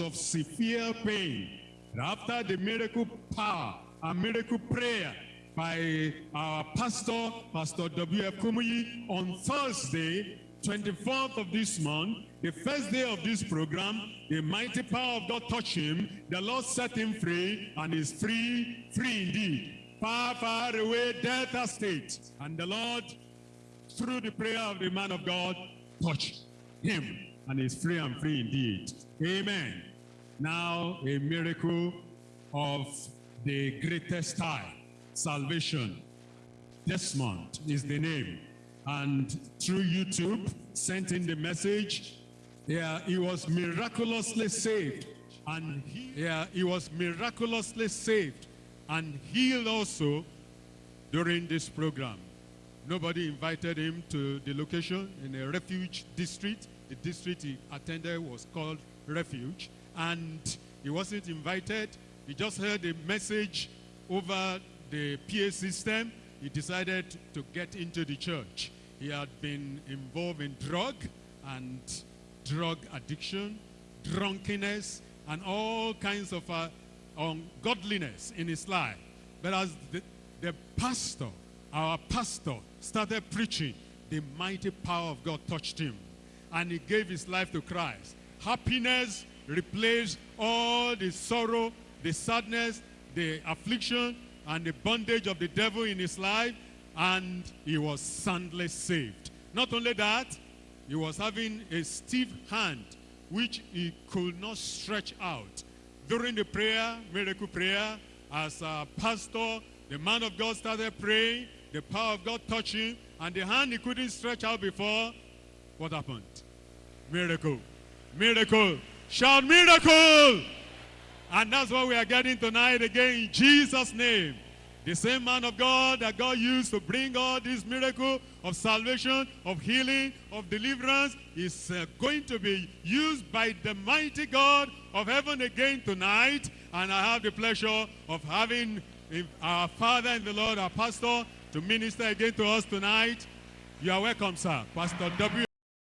of severe pain. After the miracle power and miracle prayer by our pastor, Pastor W.F. Kumuyi, on Thursday, 24th of this month, the first day of this program, the mighty power of God touched him. The Lord set him free, and is free, free indeed. Far, far away, Delta State. And the Lord, through the prayer of the man of God, touched him, and is free and free indeed. Amen. Now, a miracle of the greatest type, salvation. Desmond is the name. And through YouTube, sent in the message. Yeah, he was miraculously saved. And he, yeah, he was miraculously saved and healed also during this program. Nobody invited him to the location in a refuge district. The district he attended was called Refuge. And he wasn't invited. He just heard a message over the PA system. He decided to get into the church. He had been involved in drug and drug addiction, drunkenness, and all kinds of uh, ungodliness in his life. But as the, the pastor, our pastor, started preaching, the mighty power of God touched him. And he gave his life to Christ. Happiness replaced all the sorrow, the sadness, the affliction, and the bondage of the devil in his life. And he was soundly saved. Not only that, he was having a stiff hand which he could not stretch out. During the prayer, miracle prayer, as a pastor, the man of God started praying, the power of God touched him, and the hand he couldn't stretch out before, what happened? Miracle. Miracle. Shout miracle! And that's what we are getting tonight again in Jesus' name. The same man of God that God used to bring all this miracle of salvation, of healing, of deliverance is uh, going to be used by the mighty God of heaven again tonight. And I have the pleasure of having our Father and the Lord, our pastor, to minister again to us tonight. You are welcome, sir. Pastor W.